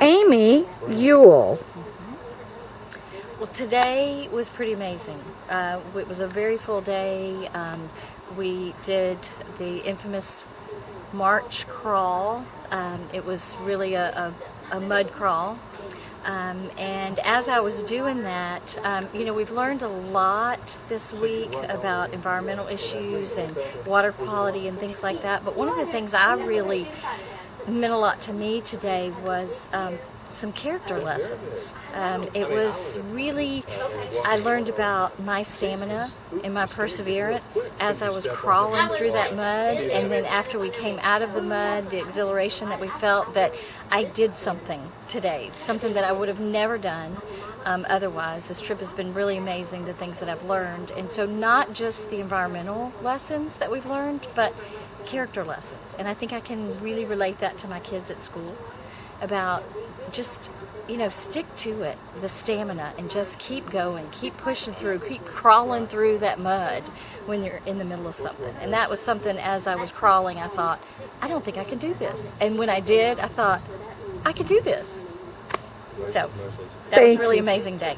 Amy Ewell. Well, today was pretty amazing. Uh, it was a very full day. Um, we did the infamous marsh crawl. Um, it was really a, a, a mud crawl. Um, and as I was doing that, um, you know, we've learned a lot this week about environmental issues and water quality and things like that. But one of the things I really meant a lot to me today was um, some character lessons. Um, it was really, I learned about my stamina and my perseverance as I was crawling through that mud and then after we came out of the mud, the exhilaration that we felt that I did something today, something that I would have never done um, otherwise. This trip has been really amazing, the things that I've learned. And so not just the environmental lessons that we've learned, but character lessons. And I think I can really relate that to my kids at school about just you know stick to it the stamina and just keep going keep pushing through keep crawling through that mud when you're in the middle of something and that was something as i was crawling i thought i don't think i can do this and when i did i thought i can do this so that was a really amazing day